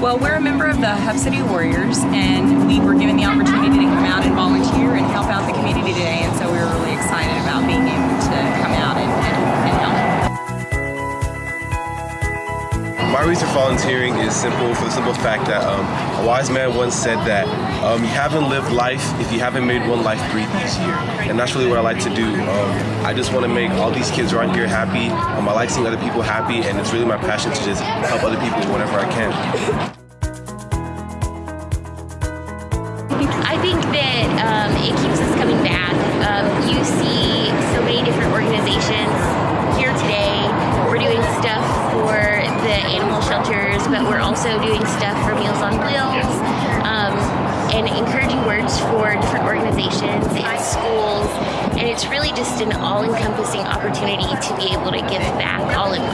Well, we're a member of the Hub City Warriors, and we were My reason for volunteering is simple for the simple fact that um, a wise man once said that um, you haven't lived life if you haven't made one life breathe easier. And that's really what I like to do. Um, I just want to make all these kids around here happy. Um, I like seeing other people happy, and it's really my passion to just help other people whenever I can. I think that um, it keeps us coming back. Um, you see but we're also doing stuff for Meals on Wheels um, and encouraging words for different organizations and schools. And it's really just an all encompassing opportunity to be able to give back all one.